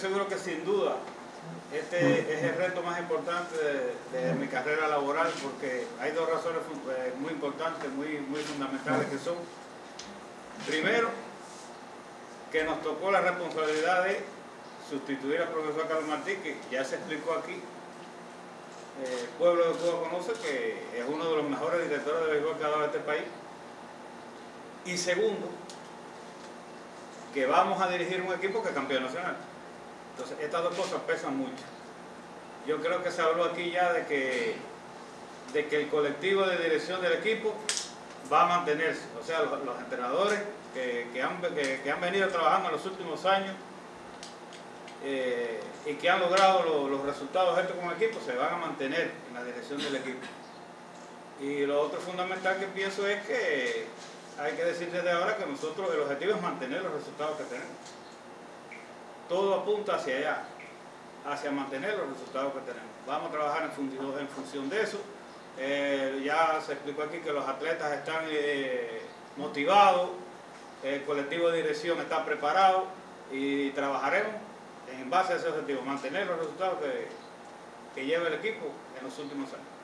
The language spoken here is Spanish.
Seguro que sin duda este es el reto más importante de, mi carrera laboral porque hay dos razones eh, muy importantes, muy, muy fundamentales que son, primero, que nos tocó la responsabilidad de sustituir al profesor Carlos Martí, que ya se explicó aquí, el pueblo de Cuba conoce que es uno de los mejores directores de béisbol que ha dado este país. Y segundo, que vamos a dirigir un equipo que es campeón nacional. Entonces, estas dos cosas pesan mucho. Yo creo que se habló aquí ya de que, de que el colectivo de dirección del equipo va a mantenerse. O sea, los, entrenadores que, han, que, han, venido trabajando en los últimos años eh, y que han logrado los resultados estos como equipo se van a mantener en la dirección del equipo. Y lo otro fundamental que pienso es que hay que decir desde ahora que nosotros el objetivo es mantener los resultados que tenemos todo apunta hacia allá, hacia mantener los resultados que tenemos. Vamos a trabajar en función, de eso. Eh, ya se explicó aquí que los atletas están eh, motivados, el colectivo de dirección está preparado y trabajaremos en base a ese objetivo, mantener los resultados que lleva el equipo en los últimos años.